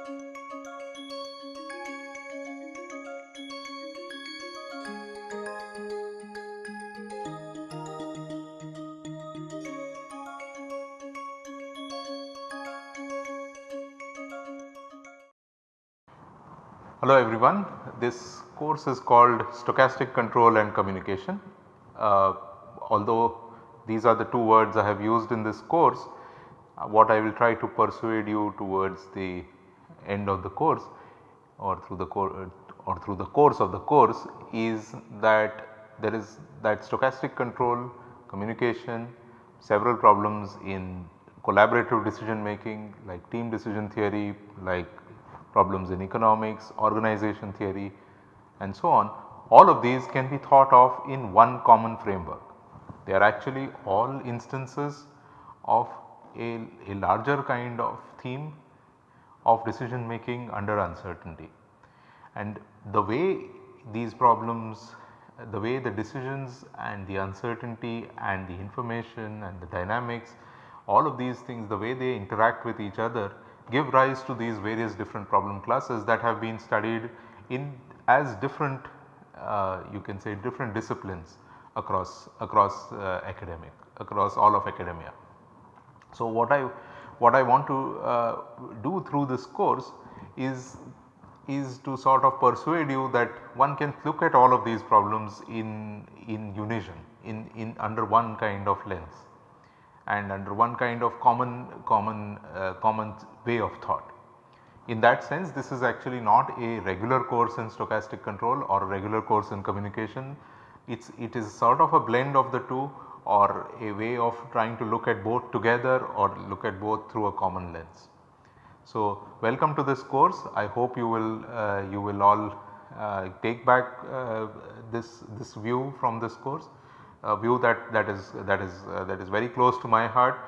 Hello everyone, this course is called Stochastic Control and Communication. Uh, although these are the two words I have used in this course, uh, what I will try to persuade you towards the end of the course or through the course or through the course of the course is that there is that stochastic control, communication, several problems in collaborative decision making like team decision theory, like problems in economics, organization theory and so on, all of these can be thought of in one common framework. They are actually all instances of a, a larger kind of theme of decision making under uncertainty. And the way these problems, the way the decisions and the uncertainty and the information and the dynamics, all of these things the way they interact with each other give rise to these various different problem classes that have been studied in as different uh, you can say different disciplines across across uh, academic across all of academia. So, what I what I want to uh, do through this course is is to sort of persuade you that one can look at all of these problems in in unison in in under one kind of lens and under one kind of common common uh, common way of thought. In that sense this is actually not a regular course in stochastic control or regular course in communication. It's, it is sort of a blend of the two or a way of trying to look at both together or look at both through a common lens. So, welcome to this course I hope you will uh, you will all uh, take back uh, this this view from this course a view that that is that is uh, that is very close to my heart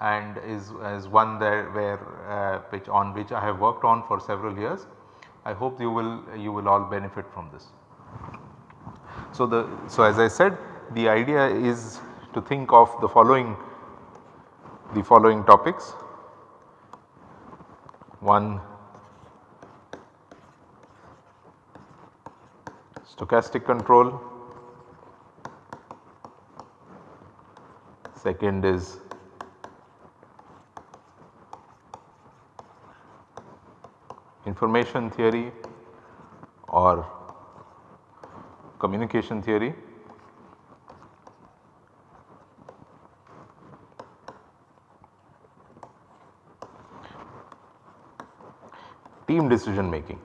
and is, is one there where uh, which on which I have worked on for several years. I hope you will you will all benefit from this. So the so as I said the idea is to think of the following the following topics. One stochastic control second is information theory or communication theory. Team decision making.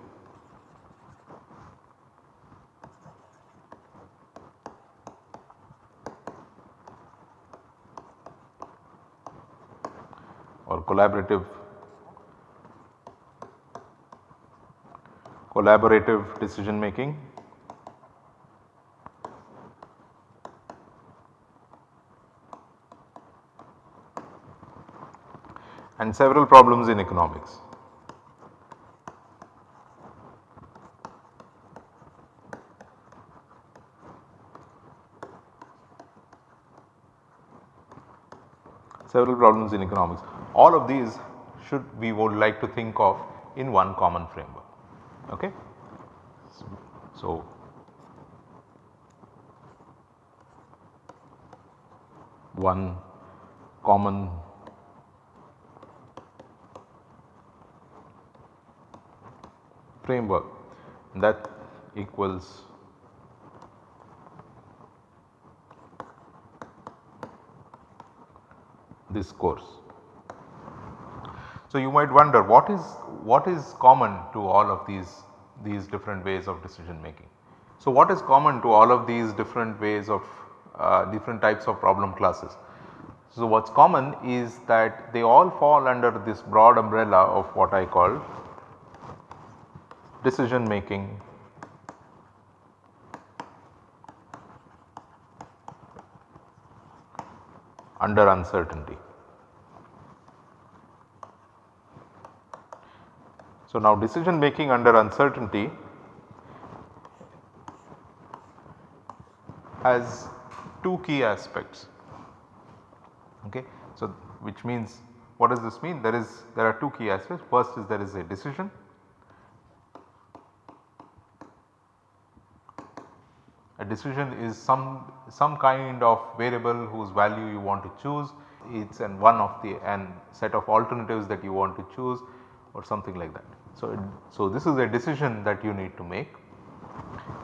or collaborative collaborative decision making. and several problems in economics. Several problems in economics all of these should we would like to think of in one common framework. Okay. So, one common framework that equals this course. So, you might wonder what is what is common to all of these these different ways of decision making. So, what is common to all of these different ways of uh, different types of problem classes? So, what is common is that they all fall under this broad umbrella of what I call decision making under uncertainty. So, now decision making under uncertainty has two key aspects. Okay. So, which means What does this mean? There is there are two key aspects. First is there is a decision. A decision is some some kind of variable whose value you want to choose. It's an one of the and set of alternatives that you want to choose or something like that. So, so this is a decision that you need to make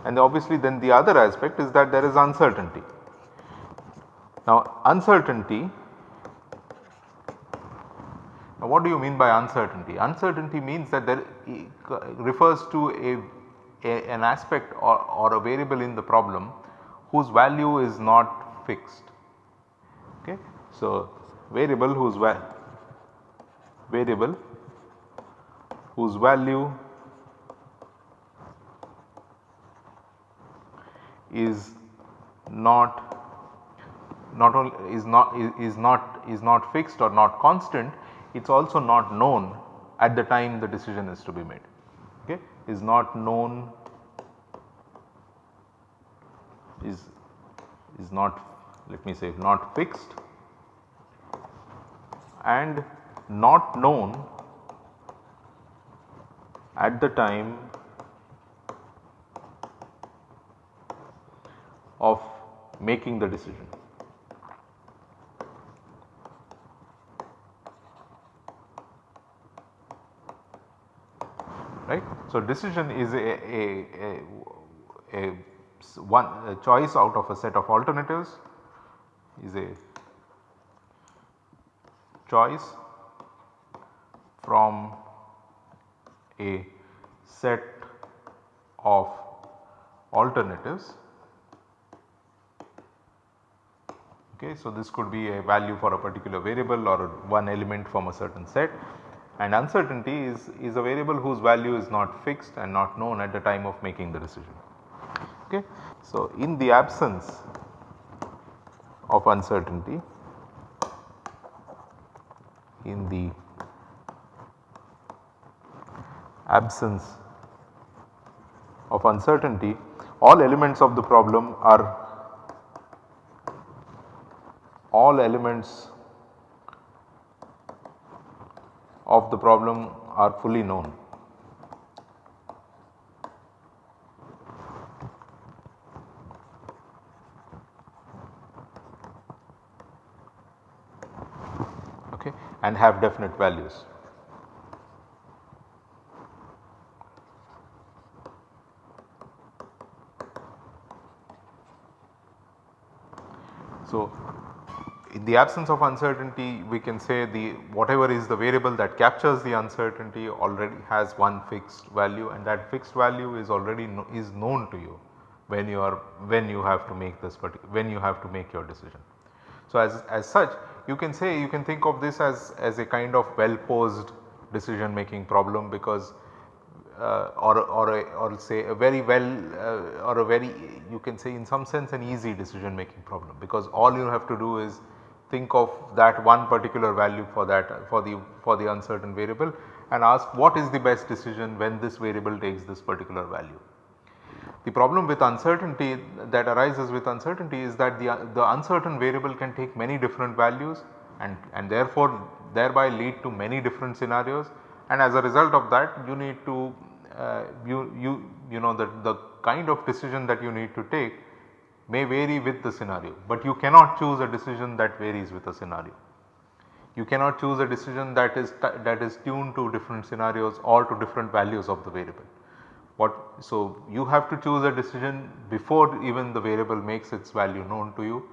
and obviously then the other aspect is that there is uncertainty. Now uncertainty now what do you mean by uncertainty? Uncertainty means that there refers to a, a an aspect or, or, a variable in the problem whose value is not fixed. Okay. So variable whose va variable whose value is not not only is not is not is not fixed or not constant it is also not known at the time the decision is to be made. Okay? Is not known is is not let me say not fixed and not known at the time of making the decision. Right. So, decision is a, a, a, a one a choice out of a set of alternatives is a choice from a set of alternatives. Okay, so, this could be a value for a particular variable or one element from a certain set and uncertainty is, is a variable whose value is not fixed and not known at the time of making the decision. Okay. So, in the absence of uncertainty in the absence of uncertainty all elements of the problem are all elements of the problem are fully known. Okay, and have definite values. So, in the absence of uncertainty we can say the whatever is the variable that captures the uncertainty already has one fixed value and that fixed value is already no, is known to you when you are when you have to make this when you have to make your decision. So, as, as such you can say you can think of this as, as a kind of well posed decision making problem because uh, or, or, a, or say a very well uh, or a very you can say in some sense an easy decision making problem because all you have to do is think of that one particular value for that for the for the uncertain variable and ask what is the best decision when this variable takes this particular value. The problem with uncertainty that arises with uncertainty is that the, the uncertain variable can take many different values and, and therefore thereby lead to many different scenarios and as a result of that you need to uh, you, you, you know the, the kind of decision that you need to take may vary with the scenario, but you cannot choose a decision that varies with a scenario. You cannot choose a decision that is that is tuned to different scenarios or to different values of the variable. What so you have to choose a decision before even the variable makes its value known to you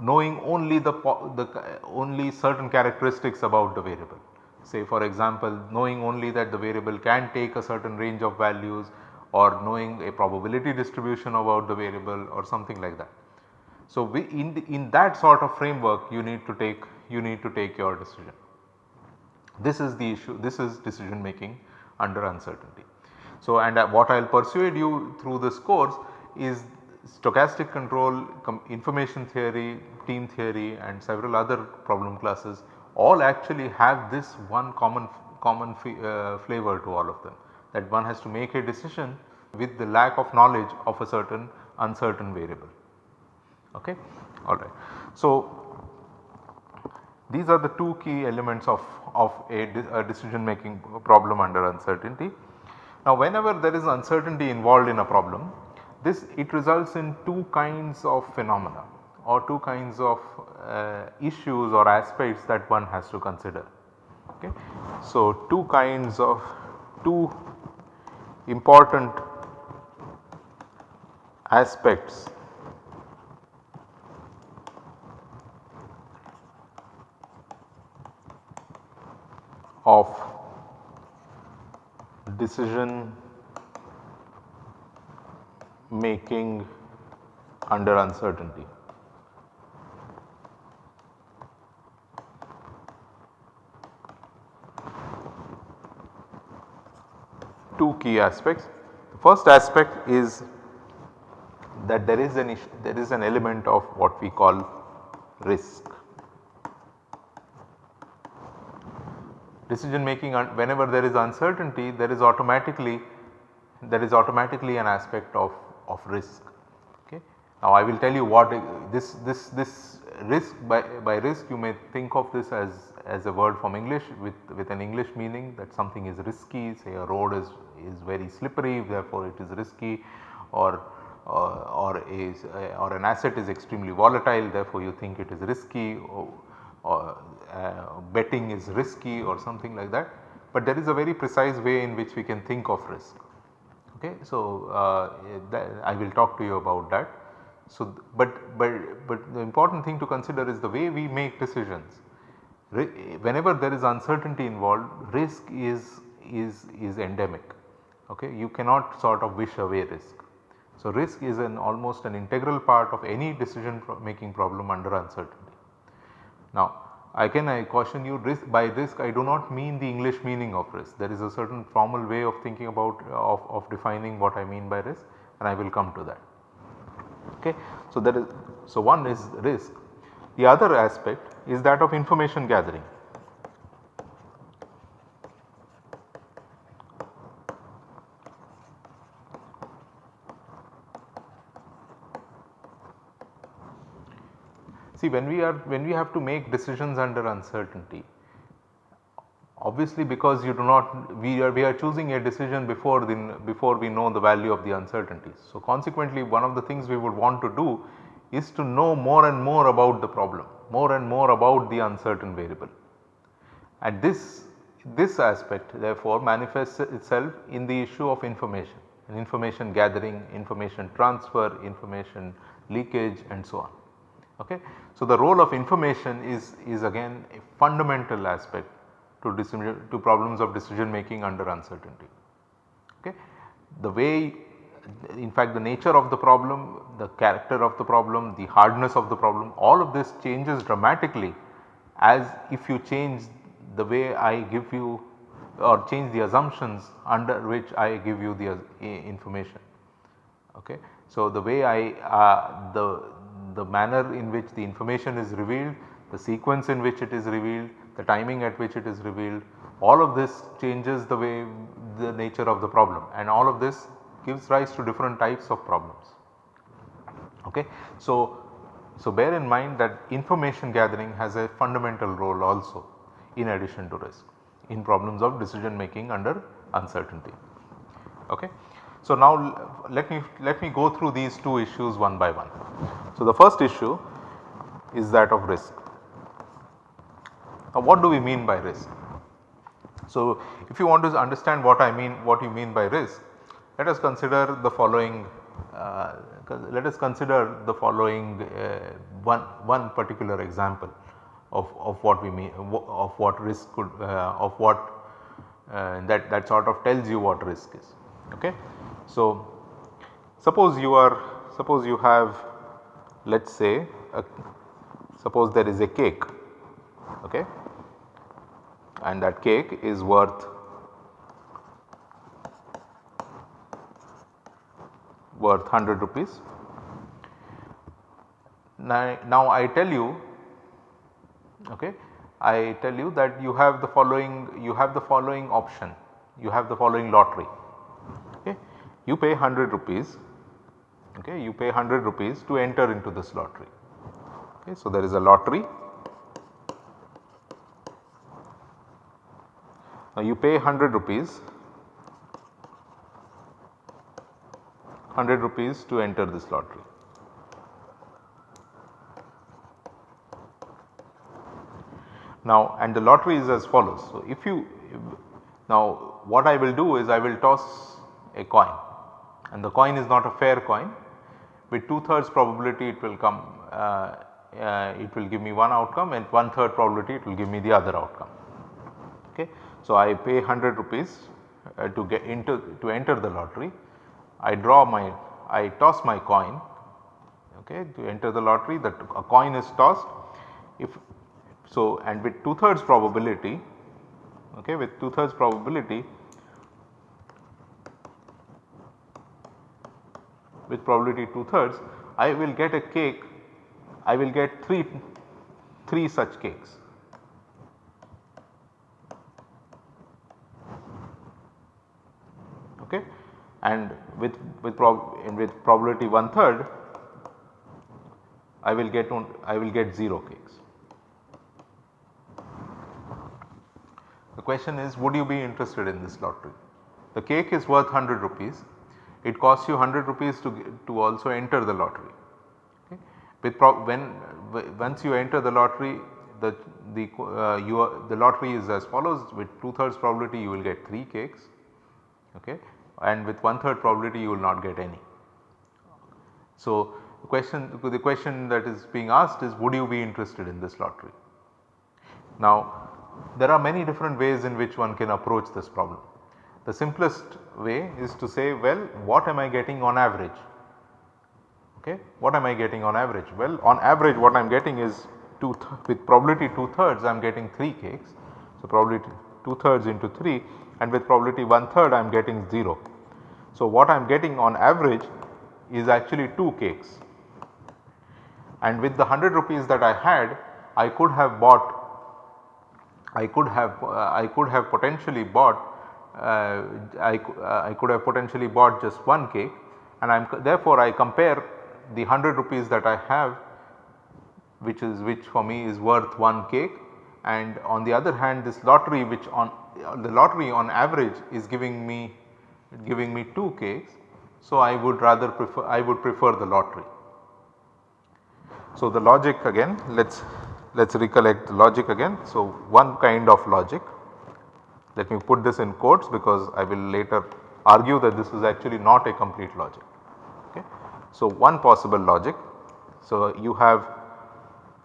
knowing only the, the only certain characteristics about the variable. Say for example, knowing only that the variable can take a certain range of values or knowing a probability distribution about the variable or something like that. So, we in, the, in that sort of framework you need to take you need to take your decision. This is the issue this is decision making under uncertainty. So, and uh, what I will persuade you through this course is stochastic control, information theory, team theory and several other problem classes all actually have this one common common uh, flavor to all of them that one has to make a decision with the lack of knowledge of a certain uncertain variable. Okay? Alright. So, These are the two key elements of, of a, a decision making problem under uncertainty. Now whenever there is uncertainty involved in a problem, this it results in two kinds of phenomena or two kinds of uh, issues or aspects that one has to consider. Okay. So, two kinds of two important aspects of decision making under uncertainty. Two key aspects. The first aspect is that there is an issue, there is an element of what we call risk. Decision making whenever there is uncertainty there is automatically there is automatically an aspect of, of risk. Okay. Now I will tell you what this this this risk by, by risk you may think of this as, as a word from English with, with an English meaning that something is risky say a road is, is very slippery therefore it is risky or or, or, a, or an asset is extremely volatile therefore you think it is risky or, or uh, betting is risky or something like that. But there is a very precise way in which we can think of risk. Okay. So, uh, I will talk to you about that. So, but, but, but the important thing to consider is the way we make decisions. Whenever there is uncertainty involved risk is, is, is endemic. Okay. You cannot sort of wish away risk. So, risk is an almost an integral part of any decision making problem under uncertainty. Now, I can I caution you risk by risk I do not mean the English meaning of risk there is a certain formal way of thinking about of, of defining what I mean by risk and I will come to that. Okay. So, there is so one is risk the other aspect is that of information gathering. See when we are when we have to make decisions under uncertainty obviously because you do not we are we are choosing a decision before the before we know the value of the uncertainties. So consequently one of the things we would want to do is to know more and more about the problem more and more about the uncertain variable. And this this aspect therefore manifests itself in the issue of information and information gathering, information transfer, information leakage and so on. Okay. So, the role of information is, is again a fundamental aspect to, decision, to problems of decision making under uncertainty. Okay. The way in fact the nature of the problem, the character of the problem, the hardness of the problem all of this changes dramatically as if you change the way I give you or change the assumptions under which I give you the uh, information. Okay. So, the way I uh, the the manner in which the information is revealed, the sequence in which it is revealed, the timing at which it is revealed, all of this changes the way the nature of the problem and all of this gives rise to different types of problems. Okay. So, so bear in mind that information gathering has a fundamental role also in addition to risk in problems of decision making under uncertainty. Okay. So, now let me let me go through these two issues one by one. So, the first issue is that of risk. Now, what do we mean by risk? So, if you want to understand what I mean what you mean by risk, let us consider the following uh, let us consider the following uh, one one particular example of, of what we mean of what risk could uh, of what uh, that that sort of tells you what risk is. Okay. So, suppose you are suppose you have let us say a, suppose there is a cake. Okay? And that cake is worth worth 100 rupees. Now, now I tell you okay, I tell you that you have the following you have the following option you have the following lottery okay. you pay 100 rupees okay, you pay 100 rupees to enter into this lottery. Okay, so, there is a lottery now you pay 100 rupees 100 rupees to enter this lottery. Now and the lottery is as follows. So if you now what I will do is I will toss a coin and the coin is not a fair coin with 2 thirds probability it will come uh, uh, it will give me one outcome and one third probability it will give me the other outcome. Okay. So I pay 100 rupees uh, to get into to enter the lottery I draw my I toss my coin okay to enter the lottery that a coin is tossed. If so and with 2 thirds probability okay with 2 thirds probability with probability 2 thirds I will get a cake I will get 3 3 such cakes okay and with with prob with probability one third I will get on I will get 0 cakes. The question is would you be interested in this lottery? The cake is worth 100 rupees it costs you 100 rupees to to also enter the lottery. Okay. With when once you enter the lottery the the uh, you are, the lottery is as follows with 2 thirds probability you will get 3 cakes okay and with one third probability you will not get any. So, the question the question that is being asked is would you be interested in this lottery. Now there are many different ways in which one can approach this problem. The simplest way is to say well what am I getting on average okay what am I getting on average well on average what I am getting is 2 with probability 2 thirds I am getting 3 cakes. So, probability 2 thirds into 3 and with probability 1 third I am getting 0. So, what I am getting on average is actually 2 cakes. And with the 100 rupees that I had I could have bought I could have uh, I could have potentially bought uh, I, uh, I could have potentially bought just one cake. And I am therefore I compare the 100 rupees that I have which is which for me is worth one cake. And on the other hand this lottery which on the lottery on average is giving me giving me 2 cakes. So, I would rather prefer I would prefer the lottery. So, the logic again let us let us recollect the logic again. So, one kind of logic let me put this in quotes because I will later argue that this is actually not a complete logic. Okay. So, one possible logic. So, you have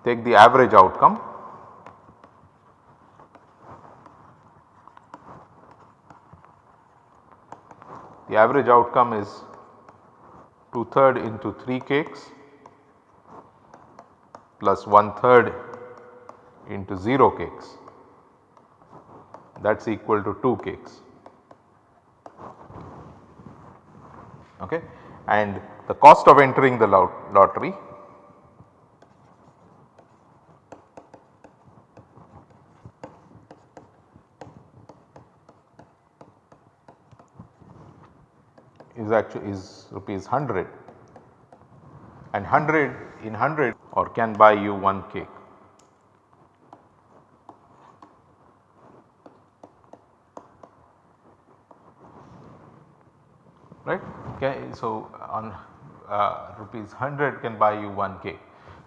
take the average outcome The average outcome is 2 third into 3 cakes plus 1 third into 0 cakes that is equal to 2 cakes. Okay. And the cost of entering the lot lottery is actually is rupees 100 and 100 in 100 or can buy you one cake. right. Okay. So, on uh, rupees 100 can buy you one cake.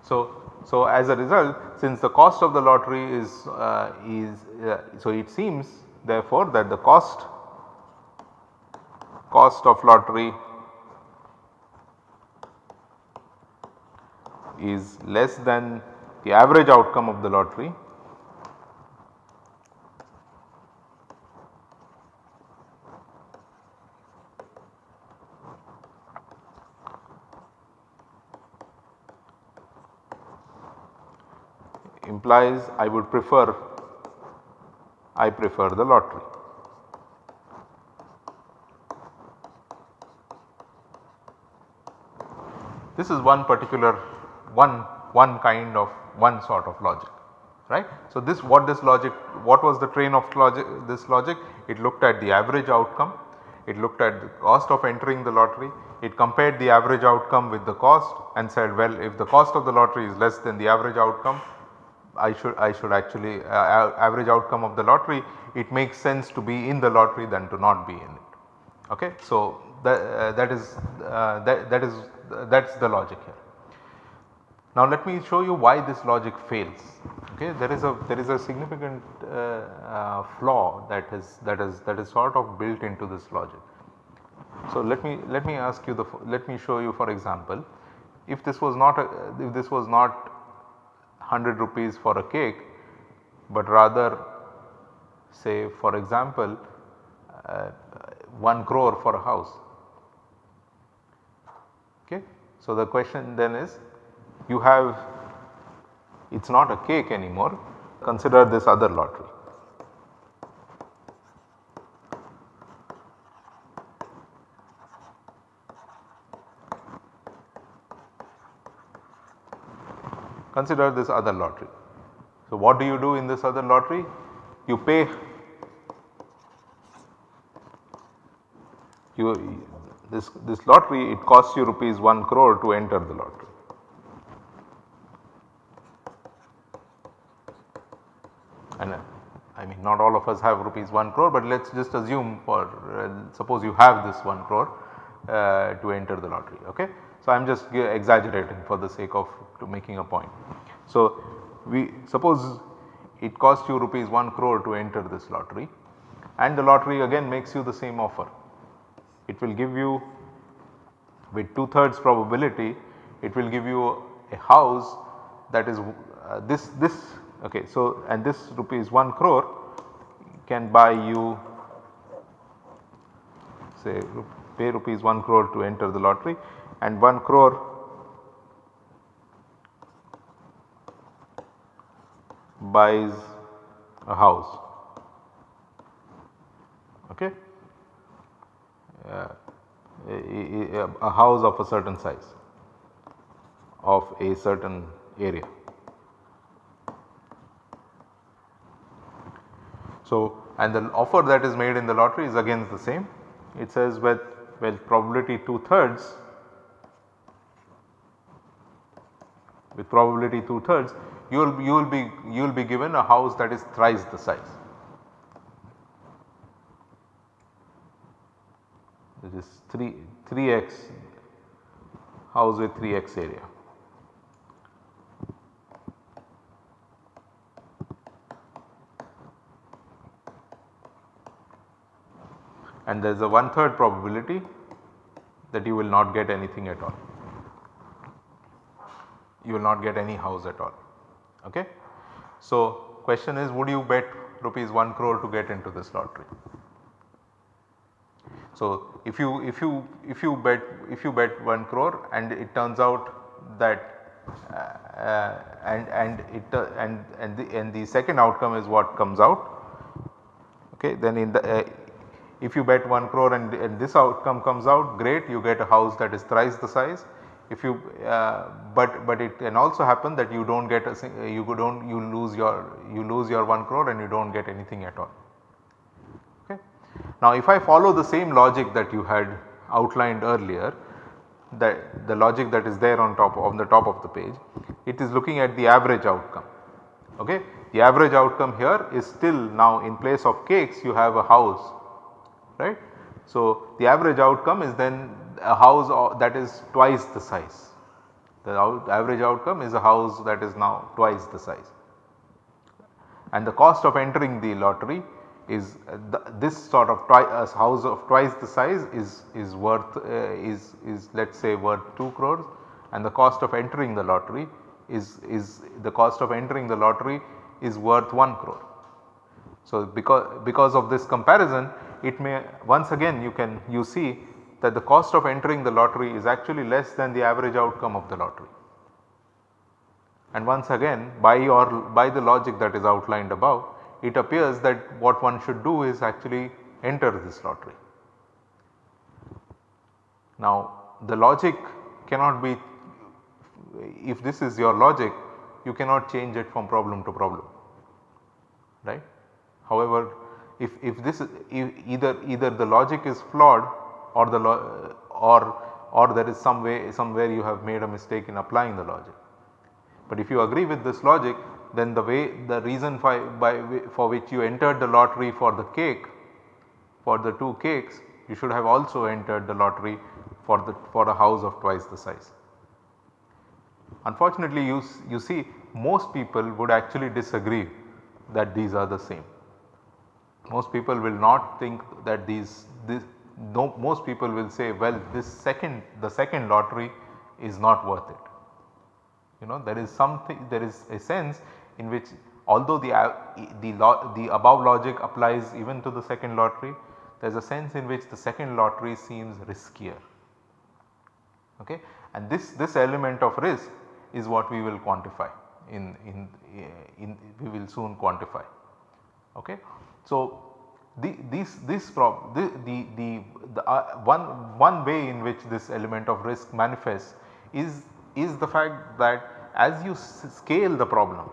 So, so as a result since the cost of the lottery is uh, is uh, so it seems therefore that the cost cost of lottery is less than the average outcome of the lottery implies I would prefer I prefer the lottery. This is one particular one one kind of one sort of logic right. So, this what this logic what was the train of logic this logic it looked at the average outcome it looked at the cost of entering the lottery it compared the average outcome with the cost and said well if the cost of the lottery is less than the average outcome I should I should actually uh, average outcome of the lottery it makes sense to be in the lottery than to not be in it. Okay. So, that, uh, that is uh, that, that is that is the logic here. Now let me show you why this logic fails. Okay, there is a there is a significant uh, uh, flaw that is that is that is sort of built into this logic. So let me let me ask you the let me show you for example, if this was not a, if this was not 100 rupees for a cake, but rather say for example uh, 1 crore for a house. So the question then is you have it is not a cake anymore consider this other lottery. Consider this other lottery. So, what do you do in this other lottery? You pay you this this lottery it costs you rupees 1 crore to enter the lottery. and uh, I mean not all of us have rupees 1 crore but let us just assume for uh, suppose you have this 1 crore uh, to enter the lottery ok. So I am just exaggerating for the sake of making a point. So we suppose it costs you rupees 1 crore to enter this lottery and the lottery again makes you the same offer. It will give you with 2 thirds probability it will give you a house that is uh, this this Okay, so and this rupees 1 crore can buy you say pay rupees 1 crore to enter the lottery and 1 crore buys a house. Okay a, house of a certain size of a certain area So, and the offer that is made in the lottery is again the same. It says with well probability 2 thirds with probability 2 thirds you will you will be you will be given a house that is thrice the size. This is 3 3x house with 3x area. and there is a one third probability that you will not get anything at all. You will not get any house at all. Okay. So, question is would you bet rupees 1 crore to get into this lottery? So, if you if you if you bet if you bet 1 crore and it turns out that uh, and and it uh, and and the and the second outcome is what comes out okay then in the uh, if you bet 1 crore and, and, this outcome comes out great you get a house that is thrice the size. If you uh, but but it can also happen that you do not get a you do not you lose your you lose your 1 crore and you do not get anything at all. Now if I follow the same logic that you had outlined earlier that the logic that is there on top on the top of the page it is looking at the average outcome. Okay. The average outcome here is still now in place of cakes you have a house right. So, the average outcome is then a house uh, that is twice the size. The average outcome is a house that is now twice the size. And the cost of entering the lottery is uh, this sort of uh, house of twice the size is, is worth uh, is, is let us say worth 2 crores and the cost of entering the lottery is, is the cost of entering the lottery is worth 1 crore. So, because, because of this comparison it may once again you can you see that the cost of entering the lottery is actually less than the average outcome of the lottery. And once again by your by the logic that is outlined above it appears that what one should do is actually enter this lottery. Now the logic cannot be if this is your logic you cannot change it from problem to problem right. However, if, if this is if either either the logic is flawed or the or or there is some way somewhere you have made a mistake in applying the logic. But if you agree with this logic then the way the reason for, by, for which you entered the lottery for the cake for the two cakes you should have also entered the lottery for the for a house of twice the size. Unfortunately you, you see most people would actually disagree that these are the same. Most people will not think that these this no, most people will say well this second the second lottery is not worth it. You know there is something there is a sense in which although the, uh, the, the above logic applies even to the second lottery there is a sense in which the second lottery seems riskier. Okay. And this, this element of risk is what we will quantify in, in, in we will soon quantify. Okay. So, the, this, this prob the, the, the, the uh, one, one way in which this element of risk manifests is, is the fact that as you scale the problem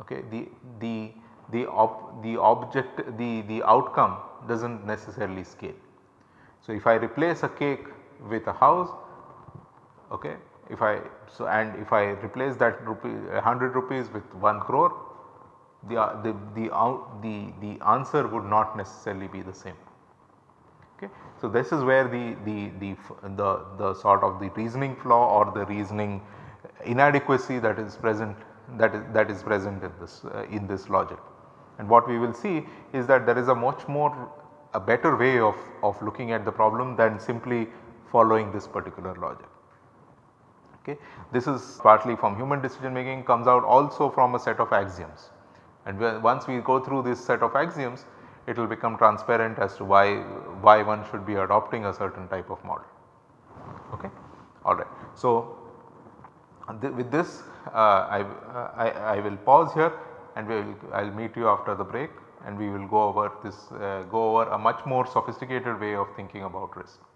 okay, the, the, the, ob, the object the, the outcome does not necessarily scale. So, if I replace a cake with a house okay, if I so and if I replace that rupee 100 rupees with 1 crore the, the, the, uh, the, the answer would not necessarily be the same. Okay. So, this is where the, the, the, the, the sort of the reasoning flaw or the reasoning inadequacy that is present that is that is present in this uh, in this logic. And what we will see is that there is a much more a better way of, of looking at the problem than simply following this particular logic. Okay. This is partly from human decision making comes out also from a set of axioms and once we go through this set of axioms it will become transparent as to why, why one should be adopting a certain type of model. Okay. Alright. So, th with this uh, I, uh, I, I, will pause here and we will I will meet you after the break and we will go over this uh, go over a much more sophisticated way of thinking about risk.